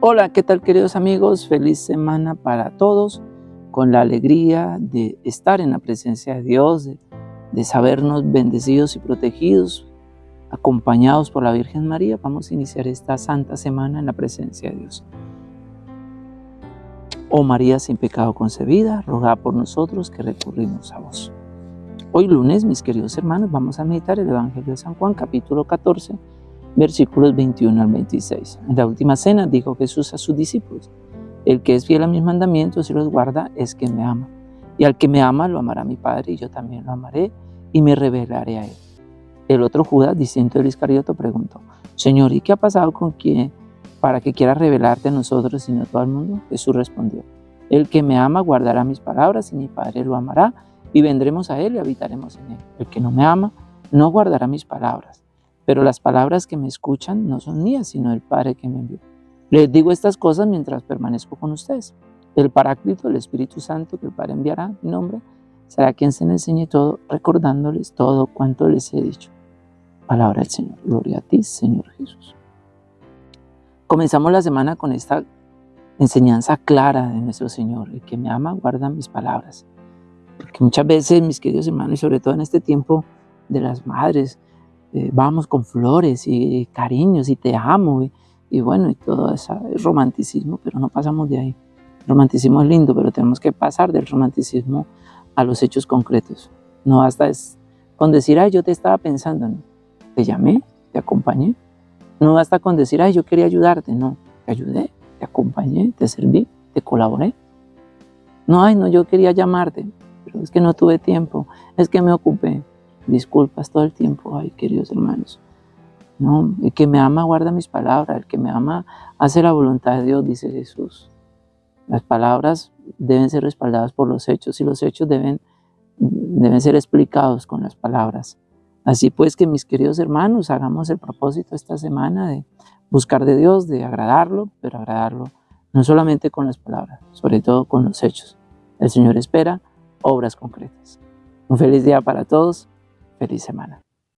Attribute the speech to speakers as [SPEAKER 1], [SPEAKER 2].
[SPEAKER 1] Hola, ¿qué tal queridos amigos? Feliz semana para todos, con la alegría de estar en la presencia de Dios, de, sabernos bendecidos y protegidos, acompañados por la Virgen María. Vamos a iniciar esta santa semana en la presencia de Dios. Oh María sin pecado concebida, roga por nosotros que recurrimos a vos. Hoy lunes, mis queridos hermanos, vamos a meditar el Evangelio de San Juan, capítulo 14, versículos 21 al 26. En la última cena dijo Jesús a sus discípulos, el que es fiel a mis mandamientos y los guarda es que me ama. Y al que me ama lo amará mi Padre y yo también lo amaré y me revelaré a él. El otro Judas, distinto del Iscarioto, preguntó, Señor, ¿y qué ha pasado con quién para que quiera revelarte a nosotros y no a todo el mundo? Jesús respondió, el que me ama guardará mis palabras y mi Padre lo amará y vendremos a él y habitaremos en él. El que no me ama no guardará mis palabras pero las palabras que me escuchan no son mías, sino del Padre que me envió. Les digo estas cosas mientras permanezco con ustedes. El Paráclito, el Espíritu Santo que el Padre enviará en mi nombre, será quien se les enseñe todo, recordándoles todo cuanto les he dicho. Palabra del Señor. Gloria a ti, Señor Jesús. Comenzamos la semana con esta enseñanza clara de nuestro Señor. El que me ama guarda mis palabras. Porque muchas veces, mis queridos hermanos, y sobre todo en este tiempo de las madres, eh, vamos con flores y cariños y te amo y, bueno, y todo ese romanticismo, pero no pasamos de ahí. El romanticismo es lindo, pero tenemos que pasar del romanticismo a los hechos concretos. No basta es con decir, ay, yo te estaba pensando, te llamé, te acompañé. No basta con decir, ay, yo quería ayudarte, no, te ayudé, te acompañé, te serví, te colaboré. No, ay, no, yo quería llamarte, pero es que no tuve tiempo, es que me ocupé disculpas todo el tiempo, ay queridos hermanos. No, el que me ama guarda mis palabras, el que me ama hace la voluntad de Dios, dice Jesús. Las palabras deben ser respaldadas por los hechos y los hechos deben, deben ser explicados con las palabras. Así pues que mis queridos hermanos, hagamos el propósito esta semana de buscar de Dios, de agradarlo, pero agradarlo no solamente con las palabras, sobre todo con los hechos. El Señor espera obras concretas. Un feliz día para todos. Feliz semana.